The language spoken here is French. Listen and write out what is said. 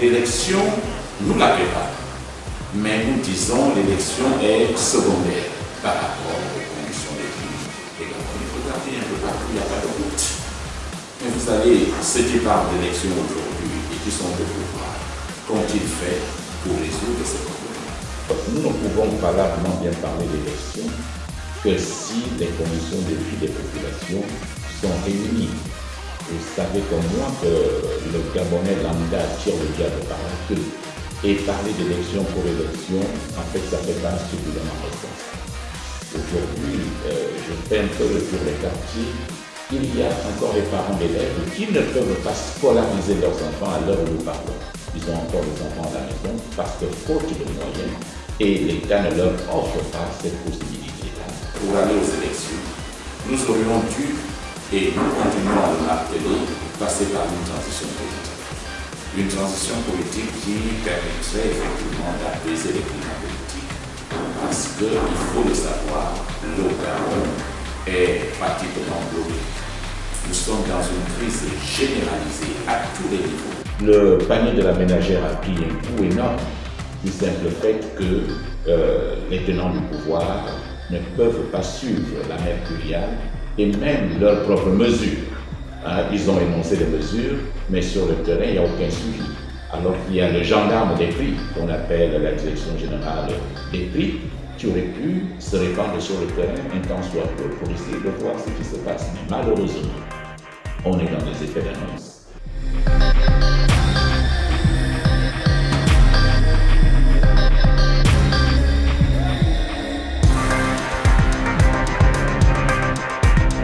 l'élection, nous la préparons. Mais nous disons l'élection est secondaire par rapport aux conditions des Et donc, il faut regarder un peu partout, il n'y a pas de doute. Mais vous savez, ceux qui parlent d'élection aujourd'hui et qui sont au pouvoir, qu'ont-ils fait pour résoudre ces problèmes Nous ne pouvons valablement bien parler d'élection que si les conditions de vie des populations sont réunies. Vous savez comme moi que le Gabonais lambda tire le diable par la queue. Et parler d'élection pour élection, en fait, ça ne fait pas suffisamment responsable. Aujourd'hui, euh, je fais un peu le tour des quartiers. Il y a encore des parents d'élèves qui ne peuvent pas scolariser leurs enfants à l'heure où nous parlons. Ils ont encore des enfants à la maison parce que faute de moyens, et l'État ne leur offre pas cette possibilité-là. Pour aller aux élections, nous aurions dû et nous continuons à le marteler, passer par une transition politique. Une transition politique qui permettrait effectivement d'apaiser les climats politiques. Parce qu'il faut le savoir, le Gabon est pratiquement bloqué. Nous sommes dans une crise généralisée à tous les niveaux. Le panier de la ménagère a pris un coup énorme du simple fait que euh, les tenants du pouvoir ne peuvent pas suivre la mercuriale et même leurs propres mesures. Hein, ils ont énoncé des mesures, mais sur le terrain, il n'y a aucun suivi. Alors qu'il y a le gendarme des prix, qu'on appelle la direction générale des prix, qui aurait pu se répandre sur le terrain un temps soit pour essayer de voir ce qui se passe. Mais malheureusement, on est dans des effets d'annonce